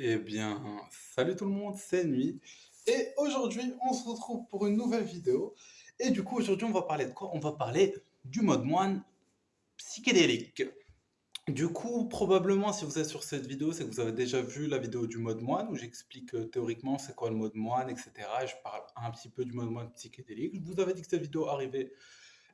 Eh bien, salut tout le monde, c'est Nuit. Et aujourd'hui, on se retrouve pour une nouvelle vidéo. Et du coup, aujourd'hui, on va parler de quoi? On va parler du mode moine psychédélique. Du coup, probablement, si vous êtes sur cette vidéo, c'est que vous avez déjà vu la vidéo du mode moine où j'explique euh, théoriquement c'est quoi le mode moine, etc. Et je parle un petit peu du mode moine psychédélique. Je vous avais dit que cette vidéo arrivait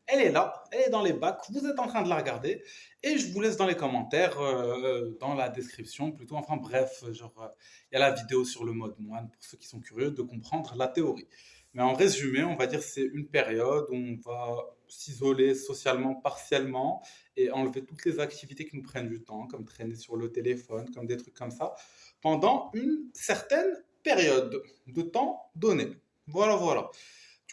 elle est là, elle est dans les bacs, vous êtes en train de la regarder, et je vous laisse dans les commentaires, euh, dans la description plutôt, enfin bref, genre, euh, il y a la vidéo sur le mode moine pour ceux qui sont curieux de comprendre la théorie. Mais en résumé, on va dire c'est une période où on va s'isoler socialement partiellement et enlever toutes les activités qui nous prennent du temps, comme traîner sur le téléphone, comme des trucs comme ça, pendant une certaine période de temps donné. Voilà, voilà.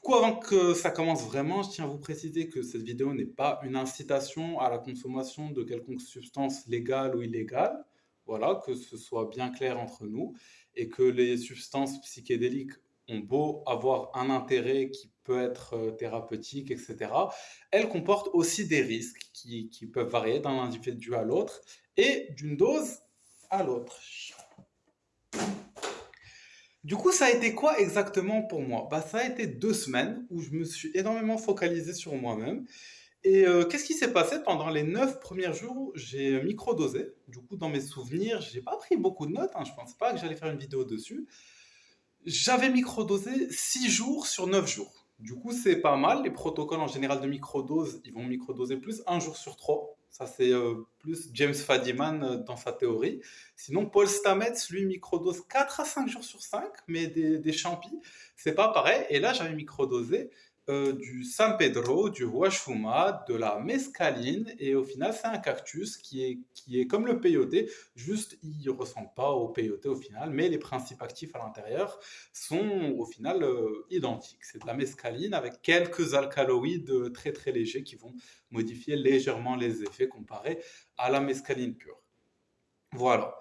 Du coup, avant que ça commence vraiment, je tiens à vous préciser que cette vidéo n'est pas une incitation à la consommation de quelconque substance légale ou illégale. Voilà, que ce soit bien clair entre nous et que les substances psychédéliques ont beau avoir un intérêt qui peut être euh, thérapeutique, etc., elles comportent aussi des risques qui, qui peuvent varier d'un individu à l'autre et d'une dose à l'autre. Du coup, ça a été quoi exactement pour moi? Bah, ça a été deux semaines où je me suis énormément focalisé sur moi-même. Et euh, qu'est-ce qui s'est passé pendant les neuf premiers jours J'ai microdosé? Du coup, dans mes souvenirs, j'ai pas pris beaucoup de notes. Hein. Je pense pas que j'allais faire une vidéo dessus. J'avais microdosé six jours sur neuf jours. Du coup, c'est pas mal. Les protocoles en général de microdose, ils vont microdoser plus un jour sur trois. Ça, c'est euh, plus James Fadiman euh, dans sa théorie. Sinon, Paul Stamets, lui, microdose 4 à 5 jours sur 5, mais des, des champis, c'est pas pareil. Et là, j'avais microdosé euh, du San Pedro, du Huachfuma, de la mescaline, et au final, c'est un cactus qui est, qui est comme le peyote, juste il ne ressemble pas au peyote au final, mais les principes actifs à l'intérieur sont au final euh, identiques. C'est de la mescaline avec quelques alcaloïdes très très légers qui vont modifier légèrement les effets comparés à la mescaline pure. Voilà.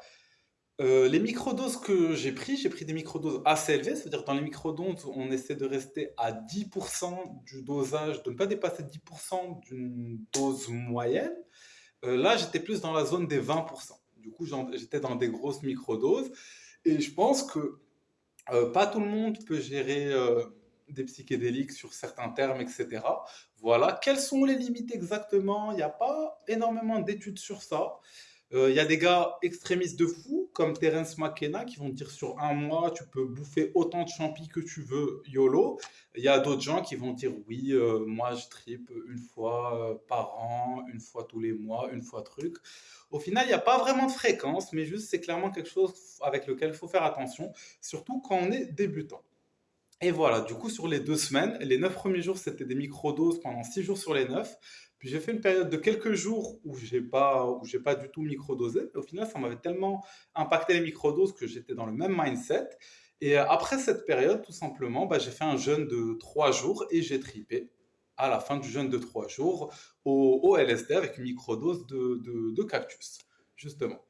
Euh, les microdoses que j'ai pris, j'ai pris des microdoses assez élevées, c'est-à-dire dans les microdoses, on essaie de rester à 10% du dosage, de ne pas dépasser 10% d'une dose moyenne. Euh, là, j'étais plus dans la zone des 20%. Du coup, j'étais dans des grosses microdoses. Et je pense que euh, pas tout le monde peut gérer des psychédéliques sur certains termes, etc. Voilà. Quelles sont les limites exactement? Il n'y a pas énormément d'études sur ça. Euh, il y a des gars extrémistes de fou, comme Terence McKenna, qui vont dire sur un mois, tu peux bouffer autant de champis que tu veux, YOLO. Il y a d'autres gens qui vont dire, oui, euh, moi je tripe une fois euh, par an, une fois tous les mois, une fois truc. Au final, il n'y a pas vraiment de fréquence, mais juste c'est clairement quelque chose avec lequel il faut faire attention, surtout quand on est débutant. Et voilà, du coup, sur les deux semaines, les neuf premiers jours, c'était des microdoses pendant six jours sur les neuf. Puis j'ai fait une période de quelques jours où j'ai pas, où j'ai pas du tout microdosé. Au final, ça m'avait tellement impacté les microdoses que j'étais dans le même mindset. Et euh, après cette période, tout simplement, bah, j'ai fait un jeûne de trois jours et j'ai tripé à la fin du jeûne de trois jours au, LSD avec une microdose de, de cactus, justement.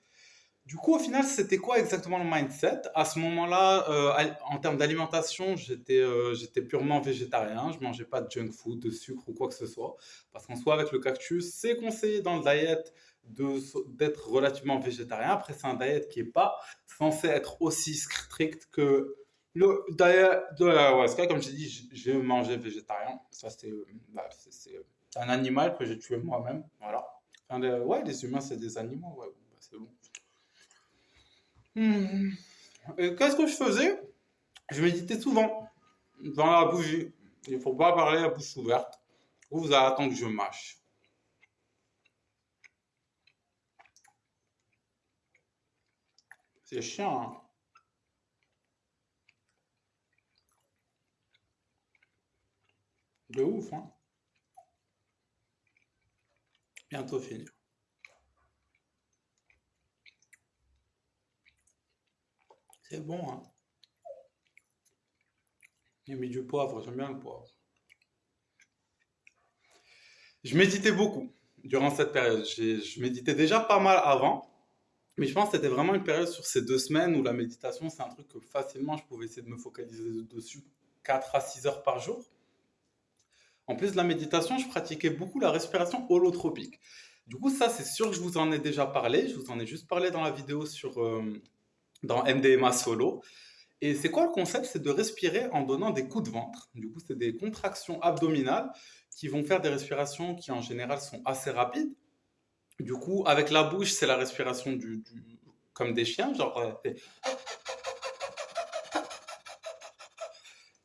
Du coup, au final, c'était quoi exactement le mindset? À ce moment-là, euh, en termes d'alimentation, j'étais euh, purement végétarien. Je mangeais pas de junk food, de sucre ou quoi que ce soit. Parce qu'en soi, avec le cactus, c'est conseillé dans le diet d'être relativement végétarien. Après, c'est un diet qui est pas censé être aussi strict que le diet de la ayahuasca. Comme j'ai dit, j'ai mangé végétarien. Ça, c'est bah, un animal que j'ai tué moi-même. Voilà. ouais, les humains, c'est des animaux. Bah, c'est bon. Hmm. Qu'est-ce que je faisais? Je méditais souvent dans la bougie. Il ne faut pas parler à bouche ouverte. Ou vous allez attendre que je mâche. C'est chiant. Hein De ouf, hein Bientôt fini. C'est bon, hein. J'ai mis du poivre, j'aime bien le poivre. Je méditais beaucoup durant cette période. Je méditais déjà pas mal avant, mais je pense que c'était vraiment une période sur ces deux semaines où la méditation, c'est un truc que facilement je pouvais essayer de me focaliser dessus 4 à 6 heures par jour. En plus de la méditation, je pratiquais beaucoup la respiration holotropique. Du coup, ça, c'est sûr que je vous en ai déjà parlé. Je vous en ai juste parlé dans la vidéo sur, euh, dans MDMA solo. Et c'est quoi le concept? C'est de respirer en donnant des coups de ventre. Du coup, c'est des contractions abdominales qui vont faire des respirations qui en général sont assez rapides. Du coup, avec la bouche, c'est la respiration du, comme des chiens, genre. Euh,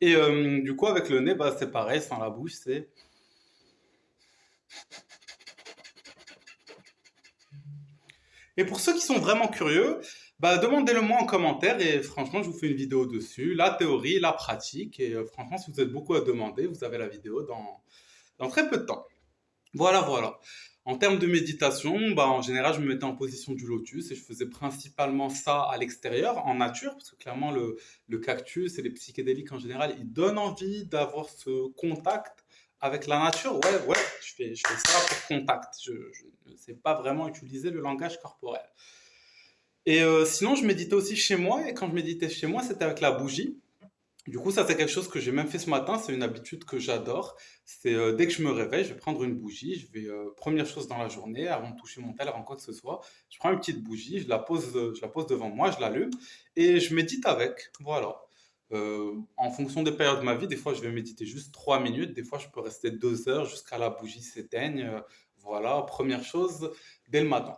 et euh, du coup, avec le nez, bah, c'est pareil, sans la bouche, c'est. Et pour ceux qui sont vraiment curieux, bah, demandez-le moi en commentaire et franchement, je vous fais une vidéo dessus, la théorie, la pratique. Et euh, franchement, si vous êtes beaucoup à demander, vous avez la vidéo dans, dans très peu de temps. Voilà, voilà. En termes de méditation, bah, en général, je me mettais en position du lotus et je faisais principalement ça à l'extérieur, en nature, parce que clairement, le, le cactus et les psychédéliques en général, ils donnent envie d'avoir ce contact avec la nature. Ouais, ouais, je fais, je fais ça pour contact. Je ne sais pas vraiment utiliser le langage corporel. Et euh, sinon, je méditais aussi chez moi, et quand je méditais chez moi, c'était avec la bougie. Du coup, ça, c'est quelque chose que j'ai même fait ce matin. C'est une habitude que j'adore. C'est euh, dès que je me réveille, je vais prendre une bougie. Je vais, euh, première chose dans la journée, avant de toucher mon tel, avant quoi que ce soit, je prends une petite bougie, je la pose, je la pose devant moi, je l'allume et je médite avec. Voilà. en fonction des périodes de ma vie, des fois, je vais méditer juste trois minutes. Des fois, je peux rester deux heures jusqu'à la bougie s'éteigne. voilà, première chose, dès le matin.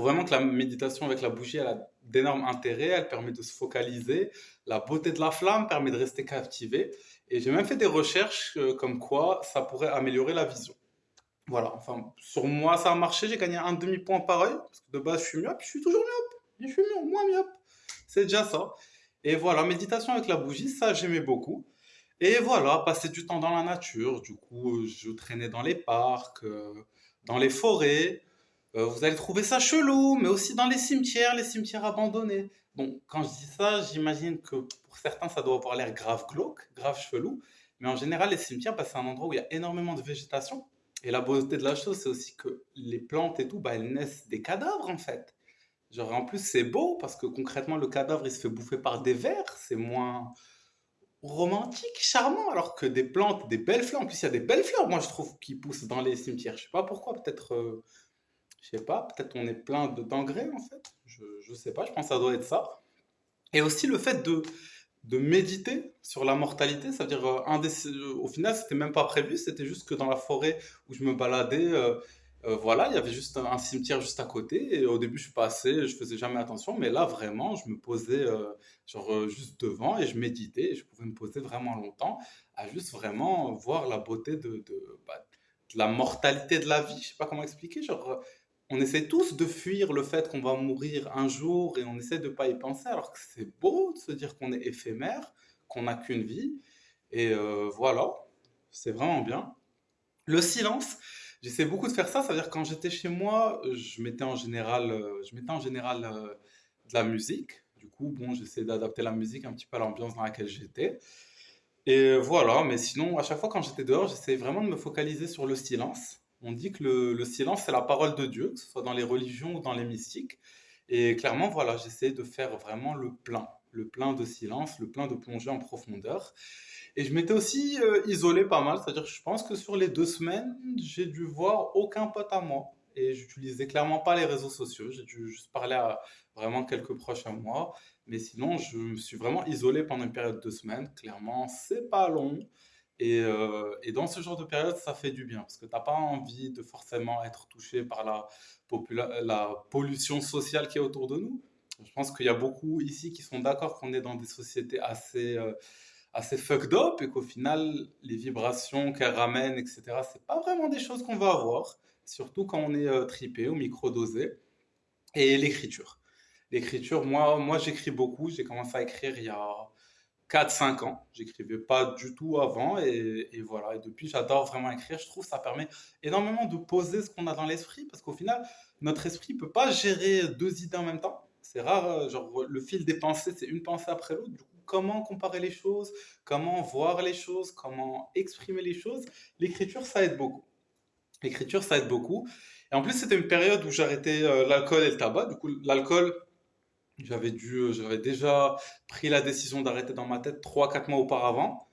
Vraiment que la méditation avec la bougie, elle a d'énormes intérêts. Elle permet de se focaliser. La beauté de la flamme permet de rester captivé. Et j'ai même fait des recherches euh, comme quoi ça pourrait améliorer la vision. Voilà, enfin, sur moi, ça a marché. J'ai gagné un demi-point pareil. Parce que de base, je suis myope. Je suis toujours myope. Je suis myope, moins myope. C'est déjà ça. Et voilà, méditation avec la bougie, ça, j'aimais beaucoup. Et voilà, passer du temps dans la nature. Du coup, je traînais dans les parcs, euh, dans les forêts. Euh, vous allez trouver ça chelou, mais aussi dans les cimetières, les cimetières abandonnés. Bon, quand je dis ça, j'imagine que pour certains, ça doit avoir l'air grave glauque, grave chelou. Mais en général, les cimetières, bah, c'est un endroit où il y a énormément de végétation. Et la beauté de la chose, c'est aussi que les plantes et tout, bah, elles naissent des cadavres, en fait. Genre, en plus, c'est beau parce que concrètement, le cadavre, il se fait bouffer par des vers. C'est moins romantique, charmant, alors que des plantes, des belles fleurs. En plus, il y a des belles fleurs, moi, je trouve, qui poussent dans les cimetières. Je sais pas pourquoi, peut-être. Euh, je sais pas, peut-être on est plein de d'engrais en fait. Je, je sais pas, je pense que ça doit être ça. Et aussi le fait de, de méditer sur la mortalité, ça veut dire, euh, un des, euh, au final, c'était même pas prévu, c'était juste que dans la forêt où je me baladais, euh, voilà, il y avait juste un, cimetière juste à côté. Et au début, je passais, je faisais jamais attention, mais là, vraiment, je me posais genre juste devant et je méditais. Je pouvais me poser vraiment longtemps à juste vraiment voir la beauté de, de, bah, la mortalité de la vie. Je sais pas comment expliquer, genre on essaie tous de fuir le fait qu'on va mourir un jour et on essaie de pas y penser, alors que c'est beau de se dire qu'on est éphémère, qu'on n'a qu'une vie. Et euh, voilà, c'est vraiment bien. Le silence, j'essaie beaucoup de faire ça, c'est-à-dire quand j'étais chez moi, je mettais en général, euh, je mettais en général euh, de la musique. Du coup, bon, j'essaie d'adapter la musique un petit peu à l'ambiance dans laquelle j'étais. Et voilà, mais sinon, à chaque fois quand j'étais dehors, j'essayais vraiment de me focaliser sur le silence. On dit que le, silence, c'est la parole de Dieu, que ce soit dans les religions ou dans les mystiques. Et clairement, voilà, j'essaie de faire vraiment le plein, le plein de silence, le plein de plongée en profondeur. Et je m'étais aussi euh, isolé pas mal, c'est-à-dire que je pense que sur les deux semaines, j'ai dû voir aucun pote à moi. Et j'utilisais clairement pas les réseaux sociaux, j'ai dû juste parler à vraiment quelques proches à moi. Mais sinon, je me suis vraiment isolé pendant une période de deux semaines. Clairement, c'est pas long. Et, euh, et, dans ce genre de période, ça fait du bien parce que tu n'as pas envie de forcément être touché par la, pollution sociale qui est autour de nous. Je pense qu'il y a beaucoup ici qui sont d'accord qu'on est dans des sociétés assez, euh, assez fucked up et qu'au final, les vibrations qu'elles ramènent, etc., c'est pas vraiment des choses qu'on va avoir, surtout quand on est euh, tripé ou microdosé. Et l'écriture. L'écriture, moi, moi j'écris beaucoup. J'ai commencé à écrire il y a 4-5 ans. J'écrivais pas du tout avant et, voilà. Et depuis, j'adore vraiment écrire. Je trouve que ça permet énormément de poser ce qu'on a dans l'esprit parce qu'au final, notre esprit peut pas gérer deux idées en même temps. C'est rare, euh, genre le fil des pensées, c'est une pensée après l'autre. Du coup, comment comparer les choses, comment voir les choses, comment exprimer les choses, l'écriture, ça aide beaucoup. L'écriture, ça aide beaucoup. Et en plus, c'était une période où j'arrêtais euh, l'alcool et le tabac. Du coup, l'alcool, j'avais dû, euh, j'avais déjà pris la décision d'arrêter dans ma tête 3-4 mois auparavant.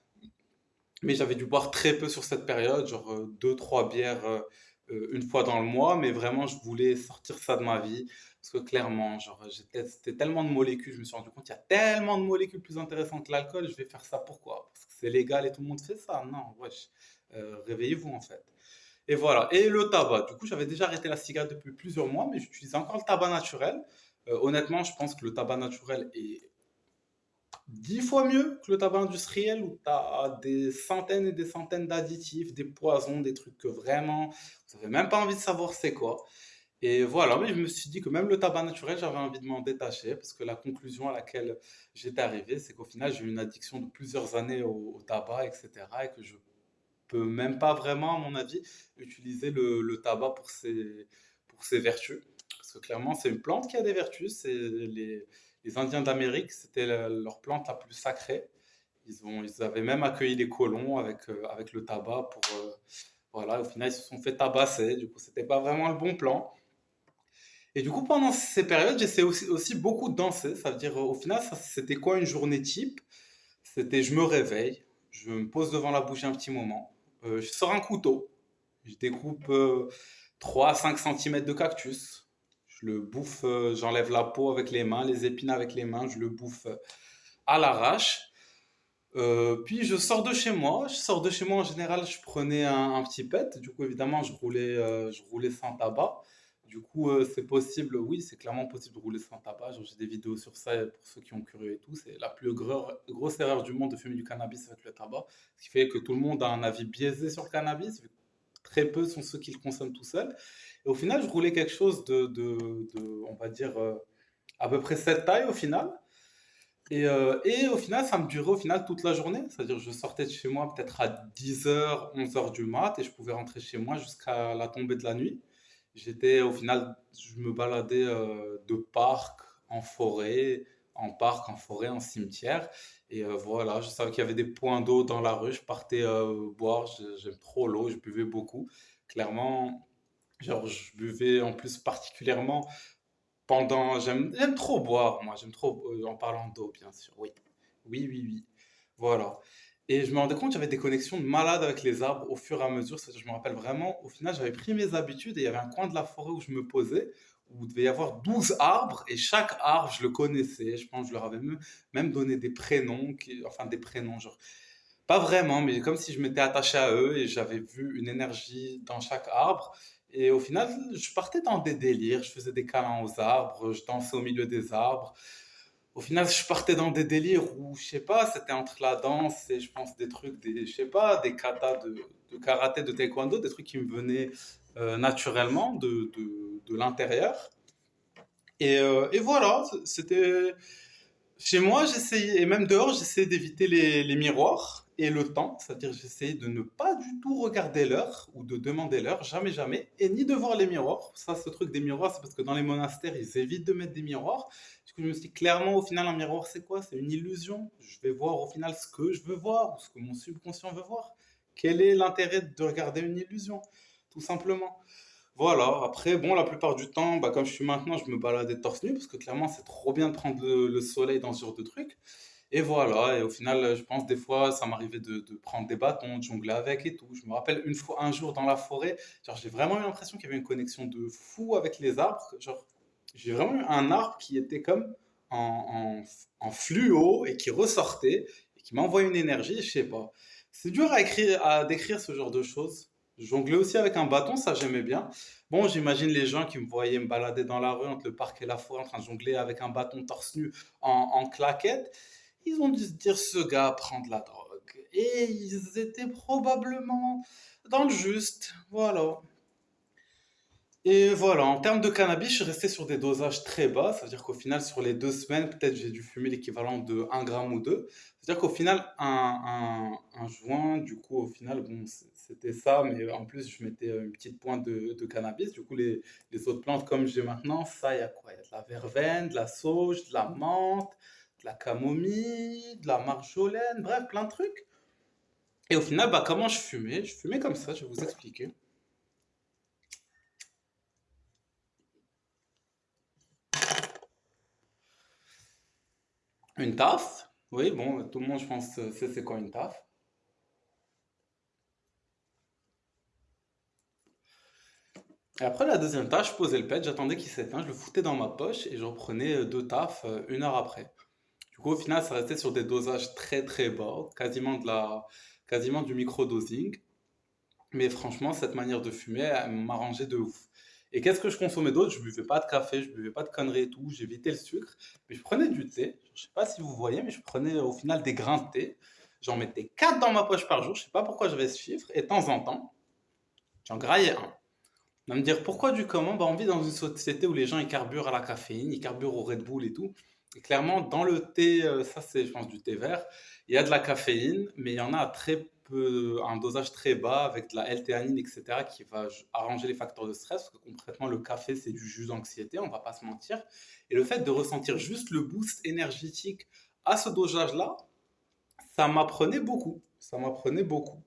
Mais j'avais dû boire très peu sur cette période, genre 2-3 euh, bières euh, une fois dans le mois, mais vraiment, je voulais sortir ça de ma vie. Parce que clairement, genre, testé tellement de molécules, je me suis rendu compte qu'il y a tellement de molécules plus intéressantes que l'alcool, je vais faire ça pourquoi? Parce que c'est légal et tout le monde fait ça? Non, wesh. Réveillez-vous en fait. Et voilà. Et le tabac. Du coup, j'avais déjà arrêté la cigarette depuis plusieurs mois, mais j'utilisais encore le tabac naturel. Euh, honnêtement, je pense que le tabac naturel est dix fois mieux que le tabac industriel où tu as des centaines et des centaines d'additifs, des poisons, des trucs que vraiment, vous n'avez même pas envie de savoir c'est quoi. Et voilà, mais je me suis dit que même le tabac naturel, j'avais envie de m'en détacher parce que la conclusion à laquelle j'étais arrivé, c'est qu'au final, j'ai eu une addiction de plusieurs années au, tabac, etc. et que je peux même pas vraiment, à mon avis, utiliser le, le tabac pour ses, pour ses vertus. Que clairement, c'est une plante qui a des vertus. Les, les Indiens d'Amérique, c'était leur plante la plus sacrée. Ils, ont, ils avaient même accueilli les colons avec, euh, avec le tabac pour. Euh, voilà, au final, ils se sont fait tabasser. Du coup, c'était pas vraiment le bon plan. Et du coup, pendant ces périodes, j'essayais aussi, aussi, beaucoup de danser. Ça veut dire, au final, c'était quoi une journée type? C'était je me réveille, je me pose devant la bougie un petit moment, euh, je sors un couteau, je découpe 3 à 5 cm de cactus, je le bouffe, euh, j'enlève la peau avec les mains, les épines avec les mains, je le bouffe euh, à l'arrache. Euh, puis je sors de chez moi. Je sors de chez moi en général, je prenais un, petit pet. Du coup, évidemment, je roulais, je roulais sans tabac. Du coup, c'est possible, oui, c'est clairement possible de rouler sans tabac. J'ai des vidéos sur ça pour ceux qui ont curieux et tout. C'est la plus grosse erreur du monde de fumer du cannabis avec le tabac. Ce qui fait que tout le monde a un avis biaisé sur le cannabis. Très peu sont ceux qui le consomment tout seuls. Et au final, je roulais quelque chose de, de, de on va dire, euh, à peu près cette taille au final. Et, euh, et, au final, ça me durait au final toute la journée. C'est-à-dire, je sortais de chez moi peut-être à 10h, 11h du mat et je pouvais rentrer chez moi jusqu'à la tombée de la nuit. J'étais au final, je me baladais euh, de parc en forêt, en parc, en forêt, en cimetière. Et voilà, je savais qu'il y avait des points d'eau dans la rue. Je partais boire, j'aime trop l'eau, je buvais beaucoup. Clairement, Genre, je buvais en plus particulièrement pendant. J'aime trop boire, moi. J'aime trop, euh, en parlant d'eau, bien sûr. Oui. Oui, oui, oui. Voilà. Et je me rendais compte avait des connexions de malade avec les arbres au fur et à mesure. je me rappelle vraiment, au final, j'avais pris mes habitudes et il y avait un coin de la forêt où je me posais, où il devait y avoir 12 arbres et chaque arbre, je le connaissais. Je pense que je leur avais même, donné des prénoms, enfin des prénoms, genre. Pas vraiment, mais comme si je m'étais attaché à eux et j'avais vu une énergie dans chaque arbre. Et au final, je partais dans des délires, je faisais des câlins aux arbres, je dansais au milieu des arbres. Au final, je partais dans des délires où, je sais pas, c'était entre la danse et je pense des trucs, des, je sais pas, des katas de, karaté, de taekwondo, des trucs qui me venaient euh, naturellement de, de l'intérieur. Et, euh, et, voilà, c'était... Chez moi, j'essayais, et même dehors, j'essayais d'éviter les, miroirs et le temps, c'est-à-dire j'essayais de ne pas du tout regarder l'heure ou de demander l'heure, jamais, jamais, et ni de voir les miroirs. Ça, ce truc des miroirs, c'est parce que dans les monastères, ils évitent de mettre des miroirs. Du coup, je me suis dit, clairement, au final, un miroir, c'est quoi? C'est une illusion. Je vais voir au final ce que je veux voir, ou ce que mon subconscient veut voir. Quel est l'intérêt de regarder une illusion? Tout simplement. Voilà, après, bon, la plupart du temps, bah, comme je suis maintenant, je me baladais torse nu, parce que clairement, c'est trop bien de prendre le, le soleil dans ce genre de truc. Et voilà, et au final, je pense des fois, ça m'arrivait de, prendre des bâtons, de jongler avec et tout. Je me rappelle une fois, un jour dans la forêt, j'ai vraiment eu l'impression qu'il y avait une connexion de fou avec les arbres. Genre, j'ai vraiment eu un arbre qui était comme en, en, en fluo et qui ressortait et qui m'envoyait une énergie, je sais pas. C'est dur à écrire, à décrire ce genre de choses. Jongler aussi avec un bâton, ça j'aimais bien. Bon, j'imagine les gens qui me voyaient me balader dans la rue entre le parc et la forêt en train de jongler avec un bâton torse nu en, en claquette ils ont dû se dire ce gars prend de la drogue. Et ils étaient probablement dans le juste. Voilà. Et voilà, en termes de cannabis, je suis resté sur des dosages très bas. C'est-à-dire qu'au final, sur les deux semaines, peut-être j'ai dû fumer l'équivalent de 1 gramme ou 2. C'est-à-dire qu'au final, un, un, joint, du coup, au final, bon, c'était ça, mais en plus, je mettais une petite pointe de, de cannabis. Du coup, les, les autres plantes, comme j'ai maintenant, ça, il y a quoi? Il y a de la verveine, de la sauge, de la menthe, la camomille, de la marjolaine, bref, plein de trucs. Et au final, bah, comment je fumais? Je fumais comme ça, je vais vous expliquer. Une taf Oui, bon, tout le monde, je pense, sait c'est quoi une taf. Et après la deuxième tâche, je posais le pet, j'attendais qu'il s'éteigne, je le foutais dans ma poche et je reprenais euh, deux tafs euh, une heure après. Du coup, au final, ça restait sur des dosages très très bas, quasiment de la, quasiment du microdosing. Mais franchement, cette manière de fumer, elle m'arrangeait de ouf. Et qu'est-ce que je consommais d'autre? Je buvais pas de café, je buvais pas de conneries et tout, j'évitais le sucre. Mais je prenais du thé. Je sais pas si vous voyez, mais je prenais au final des grains de thé. J'en mettais 4 dans ma poche par jour. Je sais pas pourquoi j'avais ce chiffre. Et de temps en temps, j'en graillais un. On va me dire pourquoi du comment? Bah, on vit dans une société où les gens ils carburent à la caféine, ils carburent au Red Bull et tout. Et clairement, dans le thé, euh, ça c'est je pense du thé vert, il y a de la caféine, mais il y en a très peu, un dosage très bas avec de la L-théanine, etc., qui va arranger les facteurs de stress. Parce que concrètement, le café c'est du jus d'anxiété, on va pas se mentir. Et le fait de ressentir juste le boost énergétique à ce dosage-là, ça m'apprenait beaucoup. Ça m'apprenait beaucoup.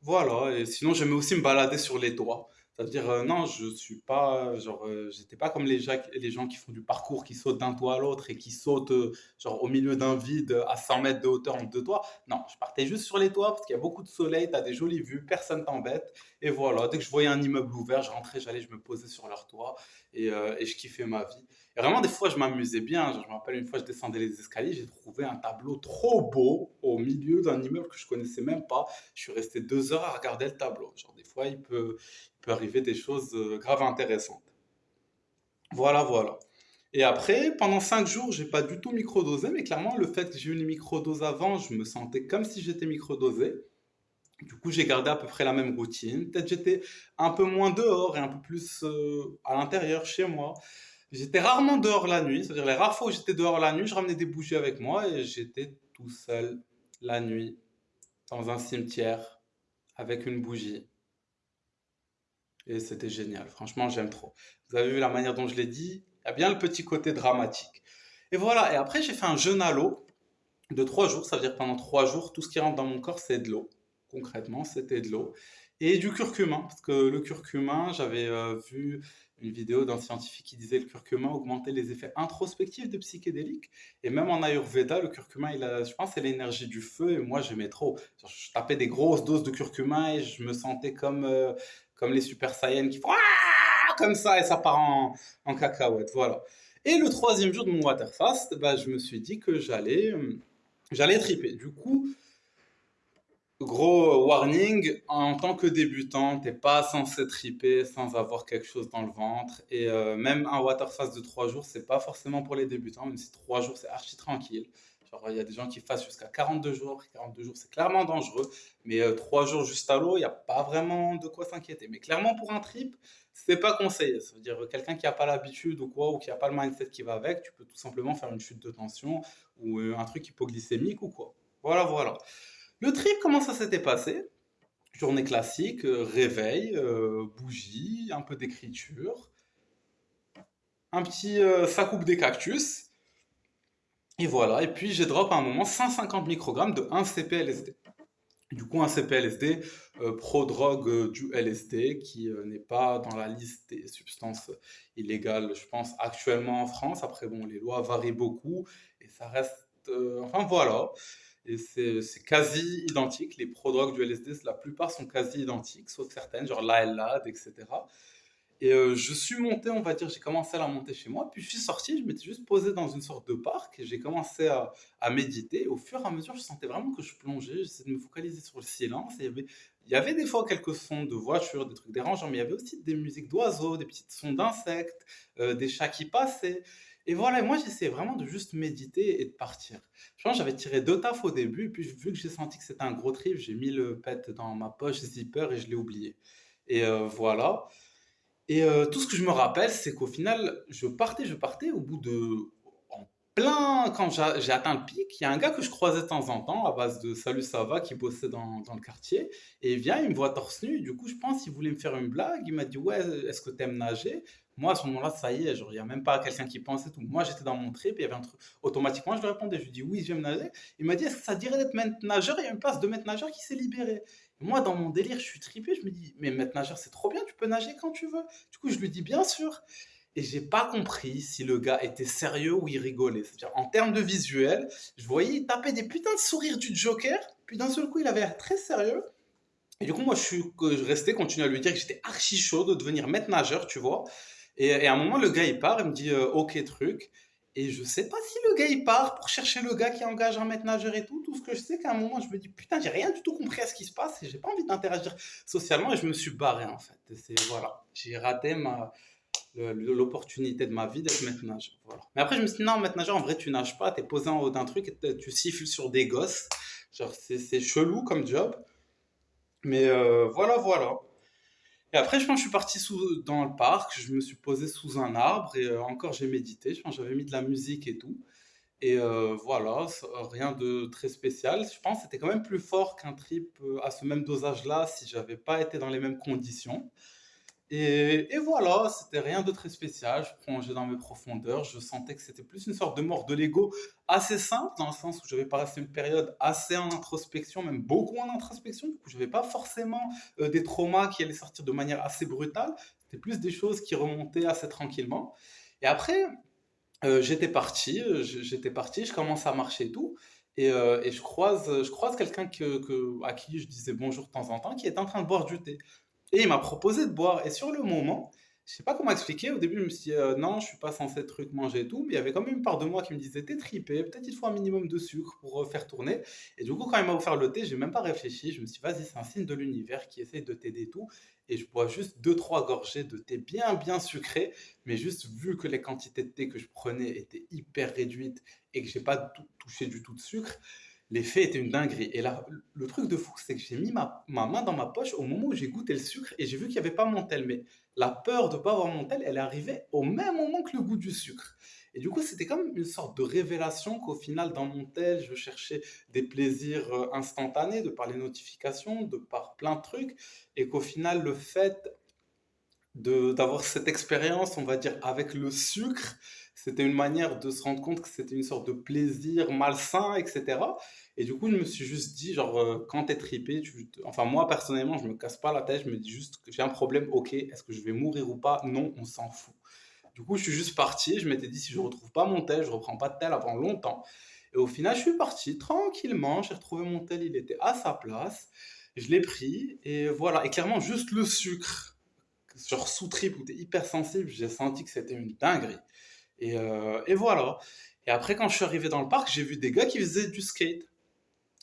Voilà, et sinon j'aimais aussi me balader sur les toits. C'est-à-dire, euh, non, je suis pas, genre, euh, j'étais pas comme les, gens- qui font du parcours, qui sautent d'un toit à l'autre et qui sautent, euh, genre, au milieu d'un vide à 100 mètres de hauteur entre deux toits. Non, je partais juste sur les toits parce qu'il y a beaucoup de soleil, t'as des jolies vues, personne t'embête. Et voilà, dès que je voyais un immeuble ouvert, je rentrais, j'allais, je me posais sur leur toit et, et je kiffais ma vie. Et vraiment, des fois, je m'amusais bien. Genre, je me rappelle une fois, je descendais les escaliers, j'ai trouvé un tableau trop beau au milieu d'un immeuble que je connaissais même pas. Je suis resté deux heures à regarder le tableau. Genre, des fois, il peut, il peut arriver des choses euh, graves intéressantes. Voilà, voilà. Et après, pendant cinq jours, j'ai pas du tout microdosé, mais clairement, le fait que j'ai eu une microdose avant, je me sentais comme si j'étais microdosé. Du coup, j'ai gardé à peu près la même routine. Peut-être j'étais un peu moins dehors et un peu plus euh, à l'intérieur chez moi. J'étais rarement dehors la nuit, c'est-à-dire les rares fois où j'étais dehors la nuit, je ramenais des bougies avec moi et j'étais tout seul la nuit dans un cimetière avec une bougie. Et c'était génial. Franchement, j'aime trop. Vous avez vu la manière dont je l'ai dit? Il y a bien le petit côté dramatique. Et voilà. Et après, j'ai fait un jeûne à l'eau de trois jours. Ça veut dire pendant trois jours, tout ce qui rentre dans mon corps, c'est de l'eau. Concrètement, c'était de l'eau. Et du curcuma. Parce que le curcuma, j'avais euh, vu une vidéo d'un scientifique qui disait que le curcuma augmentait les effets introspectifs des psychédéliques. Et même en Ayurveda, le curcuma, il a, je pense, c'est l'énergie du feu. Et moi, j'aimais trop. Je tapais des grosses doses de curcuma et je me sentais comme, euh, comme les Super Saiyans qui font comme ça et ça part en, en cacahuète. Voilà. Et le troisième jour de mon water fast, bah, je me suis dit que j'allais euh, j'allais triper. Du coup, Gros warning, en tant que débutant, t'es pas censé triper sans avoir quelque chose dans le ventre. Et euh, même un water fast de 3 jours, c'est pas forcément pour les débutants, même si 3 jours c'est archi tranquille. Il y a des gens qui fassent jusqu'à 42 jours. 42 jours, c'est clairement dangereux. Mais euh, 3 jours juste à l'eau, il n'y a pas vraiment de quoi s'inquiéter. Mais clairement, pour un trip, c'est pas conseillé. Ça veut dire euh, quelqu'un qui n'a pas l'habitude ou quoi, ou qui n'a pas le mindset qui va avec, tu peux tout simplement faire une chute de tension ou euh, un truc hypoglycémique ou quoi. Voilà, voilà. Le trip, comment ça s'était passé? Journée classique, euh, réveil, euh, bougie, un peu d'écriture, un petit euh, ça des cactus, et voilà. Et puis j'ai drop à un moment 150 microgrammes de 1 CPLSD. Du coup, un CPLSD, euh, prodrogue du LSD, qui n'est pas dans la liste des substances illégales, je pense, actuellement en France. Après, bon, les lois varient beaucoup, et ça reste... enfin, voilà. Et c'est c'est quasi identique. Les prodrogues du LSD, la plupart sont quasi identiques, sauf certaines, genre l'ALAD, etc. Et euh, je suis monté, on va dire, j'ai commencé à la monter chez moi, puis je suis sorti, je m'étais juste posé dans une sorte de parc, et j'ai commencé à, méditer. Au fur et à mesure, je sentais vraiment que je plongeais, j'essayais de me focaliser sur le silence. Il y avait, des fois quelques sons de voitures, des trucs dérangeants, mais il y avait aussi des musiques d'oiseaux, des petits sons d'insectes, euh, des chats qui passaient. Et voilà, moi j'essayais vraiment de juste méditer et de partir. Je j'avais tiré deux tafs au début, et puis vu que j'ai senti que c'était un gros trip, j'ai mis le pet dans ma poche zipper et je l'ai oublié. Et euh, voilà. Et euh, tout ce que je me rappelle, c'est qu'au final, je partais, je partais au bout de... En plein, quand j'a- j'ai atteint le pic, il y a un gars que je croisais de temps en temps, à base de Salut, ça va, qui bossait dans, dans le quartier. Et il vient, il me voit torse nu. Du coup, je pense qu'il voulait me faire une blague. Il m'a dit, ouais, est-ce que t'aimes nager? Moi, à ce moment-là, ça y est, il n'y a même pas quelqu'un qui pensait tout. Moi, j'étais dans mon trip, il y avait un truc. Automatiquement, je lui répondais, je lui dis, oui, j'aime nager. Il m'a dit, est-ce que ça dirait d'être maître nageur? Il y a une place de maître nageur qui s'est libérée. Moi, dans mon délire, je suis trippé, je me dis, mais maître nageur, c'est trop bien, tu peux nager quand tu veux. Du coup, je lui dis, bien sûr. Et j'ai pas compris si le gars était sérieux ou il rigolait. C'est-à-dire, en termes de visuel, je voyais, il tapait des putains de sourires du Joker, puis d'un seul coup, il avait l'air très sérieux. Et du coup, moi, je suis je restais, continuer à lui dire que j'étais archi chaud de devenir maître nageur, tu vois. Et, à un moment, le gars, il part, il me dit euh, OK, truc. Et je sais pas si le gars, il part pour chercher le gars qui engage un maître nageur et tout. Tout ce que je sais, qu'à un moment, je me dis putain, j'ai rien du tout compris à ce qui se passe et j'ai pas envie d'interagir socialement et je me suis barré en fait. C'est voilà, j'ai raté ma l'opportunité de ma vie d'être maître nageur. Mais après, je me suis dit non, maître nageur, en vrai, tu nages pas, t'es posé en haut d'un truc et tu siffles sur des gosses. Genre, c'est chelou comme job. Mais euh, voilà, voilà. Et après, je suis parti dans le parc, je me suis posé sous un arbre et euh, encore j'ai médité. Je pense j'avais mis de la musique et tout. Et euh, voilà, rien de très spécial. Je pense que c'était quand même plus fort qu'un trip euh, à ce même dosage-là si j'avais pas été dans les mêmes conditions. Et, voilà, c'était rien de très spécial. Je plongeais dans mes profondeurs. Je sentais que c'était plus une sorte de mort de l'ego assez simple, dans le sens où j'avais passé une période assez en introspection, même beaucoup en introspection. Du coup, je n'avais pas forcément euh, des traumas qui allaient sortir de manière assez brutale. C'était plus des choses qui remontaient assez tranquillement. Et après, euh, j'étais parti, j'étais parti, je commence à marcher et tout. Et, euh, et je croise, je croise quelqu'un que, que- à qui je disais bonjour de temps en temps, qui est en train de boire du thé. Et il m'a proposé de boire. Et sur le moment, je sais pas comment expliquer. Au début, je me suis dit, euh, non, je suis pas censé truc manger et tout. Mais il y avait quand même une part de moi qui me disait, t'es tripé, peut-être il faut un minimum de sucre pour euh, faire tourner. Et du coup, quand il m'a offert le thé, j'ai même pas réfléchi. Je me suis dit, vas-y, c'est un signe de l'univers qui essaye de t'aider tout. Et je bois juste deux, trois gorgées de thé bien, bien sucré. Mais juste vu que les quantités de thé que je prenais étaient hyper réduites et que j'ai pas tou- touché du tout de sucre, L'effet était une dinguerie. Et là, le truc de fou, c'est que j'ai mis ma, ma main dans ma poche au moment où j'ai goûté le sucre et j'ai vu qu'il n'y avait pas mon tel. Mais la peur de ne pas avoir mon tel, elle arrivée au même moment que le goût du sucre. Et du coup, c'était comme une sorte de révélation qu'au final, dans mon tel, je cherchais des plaisirs euh, instantanés, de par les notifications, de par plein de trucs. Et qu'au final, le fait d'avoir cette expérience, on va dire, avec le sucre, c'était une manière de se rendre compte que c'était une sorte de plaisir malsain, etc. Et du coup, je me suis juste dit, genre, euh, quand t'es tripé, enfin, moi, personnellement, je me casse pas la tête, je me dis juste j'ai un problème, ok, est-ce que je vais mourir ou pas? Non, on s'en fout. Du coup, je suis juste parti, je m'étais dit, si je retrouve pas mon tel, je reprends pas de tel avant longtemps. Et au final, je suis parti tranquillement, j'ai retrouvé mon tel, il était à sa place, je l'ai pris, et voilà. Et clairement, juste le sucre genre sous trip où t'es hyper sensible, j'ai senti que c'était une dinguerie. Et, euh, et voilà. Et après, quand je suis arrivé dans le parc, j'ai vu des gars qui faisaient du skate.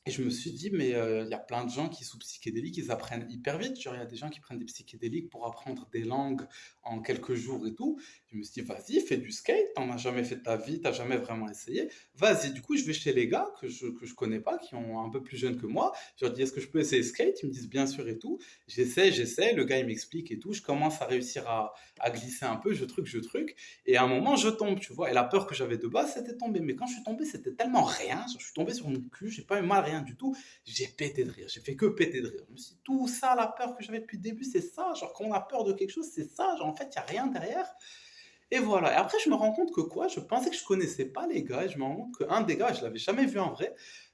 Et je me suis dit, mais euh, il y a plein de gens qui, sous psychédéliques, ils apprennent hyper vite. Il y a des gens qui prennent des psychédéliques pour apprendre des langues en quelques jours et tout. Je me suis dit, vas-y, fais du skate. T'en as jamais fait de ta vie, t'as jamais vraiment essayé. Vas-y, du coup, je vais chez les gars que je, que je connais pas, qui ont un peu plus jeunes que moi. Je leur dis, est-ce que je peux essayer skate? Ils me disent, bien sûr et tout. J'essaie, j'essaie. Le gars, il m'explique et tout. Je commence à réussir à, à glisser un peu. Je truc, je truc. Et à un moment, je tombe, tu vois. Et la peur que j'avais de base, c'était tomber. Mais quand je suis tombé, c'était tellement rien. Je suis tombé sur mon cul, j'ai pas eu mal, rien du tout. J'ai pété de rire. J'ai fait que péter de rire. Je tout ça, la peur que j'avais depuis le début, c'est ça. Genre, quand on a peur de quelque chose, c'est ça. Genre, en fait, il n'y a rien derrière. Et voilà. Et après, je me rends compte que quoi? Je pensais que je connaissais pas les gars. Et je me rends compte qu'un des gars, je l'avais jamais vu en vrai.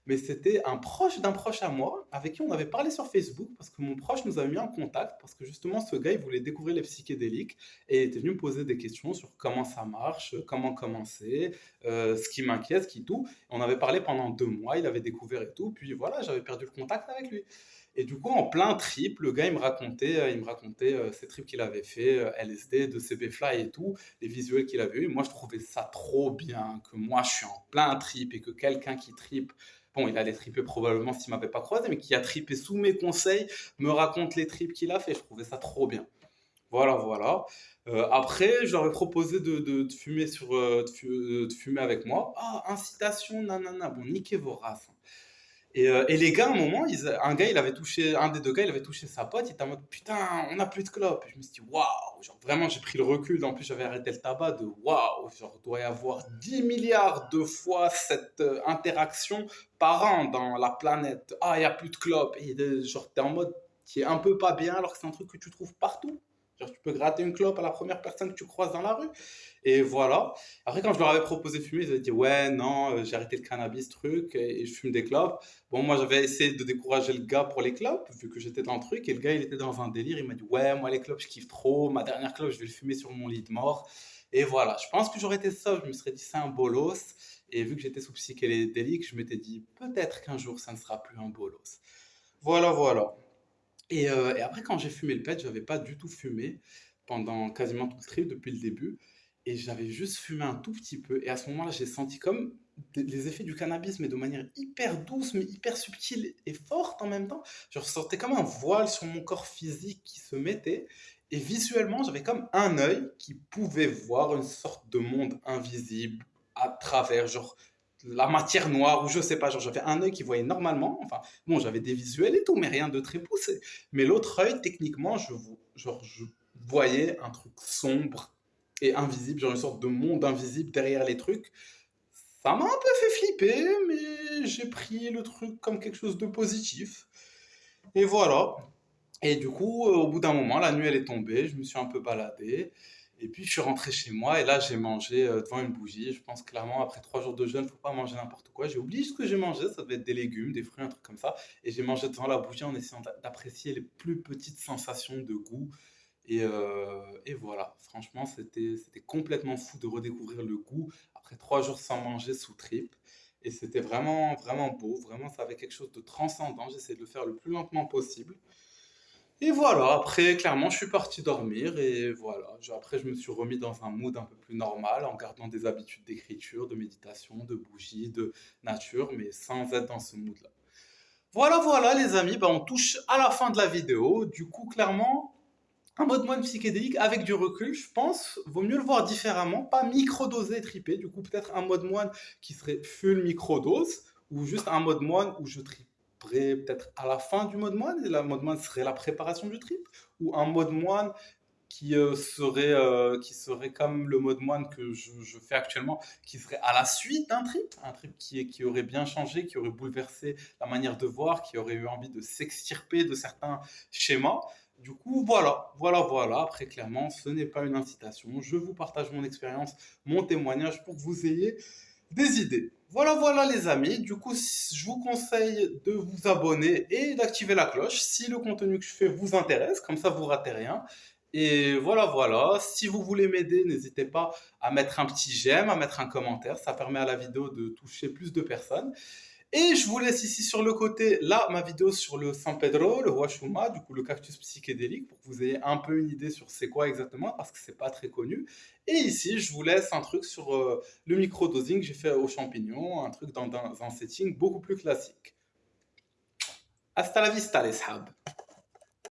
Mais c'était un proche d'un proche à moi avec qui on avait parlé sur Facebook parce que mon proche nous avait mis en contact parce que justement ce gars il voulait découvrir les psychédéliques et était venu me poser des questions sur comment ça marche, comment commencer, euh, ce qui m'inquiète, ce qui tout. On avait parlé pendant deux mois, il avait découvert et tout. Puis voilà, j'avais perdu le contact avec lui. Et du coup, en plein trip, le gars, il me racontait, euh, il me racontait euh, ses trips qu'il avait fait, LSD, de CB Fly et tout, les visuels qu'il avait eu. Moi, je trouvais ça trop bien que moi, je suis en plein trip et que quelqu'un qui tripe, il allait triper probablement s'il m'avait pas croisé, mais qui a tripé sous mes conseils, me raconte les trips qu'il a fait. Je trouvais ça trop bien. Voilà, voilà. Euh, après, je leur ai proposé de, de- euh, euh, de fumer avec moi. Ah, incitation, nanana. Bon, niquez vos races. hein. Et, euh, et les gars, à un moment, un gars, il avait touché, un des deux gars, il avait touché sa pote, il était en mode putain, on n'a plus de clopes. Et je me suis dit waouh, genre vraiment, j'ai pris le recul. En plus, j'avais arrêté le tabac de waouh, genre, doit y avoir 10 milliards de fois cette euh, interaction par an dans la planète. Ah, il n'y a plus de clopes. Et genre, t'es en mode qui est un peu pas bien alors que c'est un truc que tu trouves partout. Tu peux gratter une clope à la première personne que tu croises dans la rue. Et voilà. Après, quand je leur avais proposé de fumer, ils avaient dit ouais, non, euh, j'ai arrêté le cannabis, truc, et je fume des clopes. Bon, moi, j'avais essayé de décourager le gars pour les clopes, vu que j'étais dans le truc, et le gars, il était dans un délire. Il m'a dit, ouais, moi, les clopes, je kiffe trop. Ma dernière clope, je vais le fumer sur mon lit de mort. Et voilà. Je pense que j'aurais été ça. Je me serais dit, c'est un bolos. Et vu que j'étais sous psychédélique, je m'étais dit, peut-être qu'un jour, ça ne sera plus un bolos. Voilà, voilà. Et, euh, et après, quand j'ai fumé le pet, j'avais pas du tout fumé pendant quasiment tout le trip depuis le début. Et j'avais juste fumé un tout petit peu. Et à ce moment-là, j'ai senti comme les effets du cannabis, mais de manière hyper douce, mais hyper subtile et forte en même temps. Je ressentais comme un voile sur mon corps physique qui se mettait. Et visuellement, j'avais comme un œil qui pouvait voir une sorte de monde invisible à travers, la matière noire, ou je sais pas, genre j'avais un œil qui voyait normalement. Enfin, bon, j'avais des visuels et tout, mais rien de très poussé. Mais l'autre œil, techniquement, je, je voyais un truc sombre et invisible, genre une sorte de monde invisible derrière les trucs. Ça m'a un peu fait flipper, mais j'ai pris le truc comme quelque chose de positif. Et voilà. Et du coup, euh, au bout d'un moment, la nuit elle est tombée, je me suis un peu baladé. Et puis je suis rentré chez moi et là j'ai mangé euh, devant une bougie. Je pense clairement après trois jours de jeûne, faut pas manger n'importe quoi. J'ai oublié ce que j'ai mangé, ça devait être des légumes, des fruits, un truc comme ça. Et j'ai mangé devant la bougie en essayant d'a- d'apprécier les plus petites sensations de goût. Et, euh, et voilà, franchement, c'était c'était complètement fou de redécouvrir le goût après trois jours sans manger sous trip. Et c'était vraiment, vraiment beau, vraiment, ça avait quelque chose de transcendant. J'essayais de le faire le plus lentement possible. Et voilà, après, clairement, je suis parti dormir et voilà. Après, je me suis remis dans un mood un peu plus normal en gardant des habitudes d'écriture, de méditation, de bougie, de nature, mais sans être dans ce mood-là. Voilà, voilà, les amis, bah, on touche à la fin de la vidéo. Du coup, clairement, un mode moine psychédélique avec du recul, je pense, vaut mieux le voir différemment, pas microdosé et tripé. Du coup, peut-être un mode moine qui serait full microdose ou juste un mode moine où je peut-être à la fin du mode moine et la mode moine serait la préparation du trip ou un mode moine qui euh, serait euh, qui serait comme le mode moine que je, fais actuellement, qui serait à la suite d'un trip, un trip qui, qui aurait bien changé, qui aurait bouleversé la manière de voir, qui aurait eu envie de s'extirper de certains schémas. Du coup, voilà, voilà, voilà. Après, clairement, ce n'est pas une incitation. Je vous partage mon expérience, mon témoignage pour que vous ayez des idées. Voilà, voilà, les amis. Du coup, je vous conseille de vous abonner et d'activer la cloche si le contenu que je fais vous intéresse. Comme ça, vous ratez rien. Et voilà, voilà. Si vous voulez m'aider, n'hésitez pas à mettre un petit j'aime, à mettre un commentaire. Ça permet à la vidéo de toucher plus de personnes. Et je vous laisse ici sur le côté, là, ma vidéo sur le San Pedro, le Huachuma, du coup le cactus psychédélique, pour que vous ayez un peu une idée sur c'est quoi exactement, parce que c'est pas très connu. Et ici, je vous laisse un truc sur euh, le microdosing que j'ai fait aux champignons, un truc dans, un setting beaucoup plus classique. Hasta la vista, les sahab.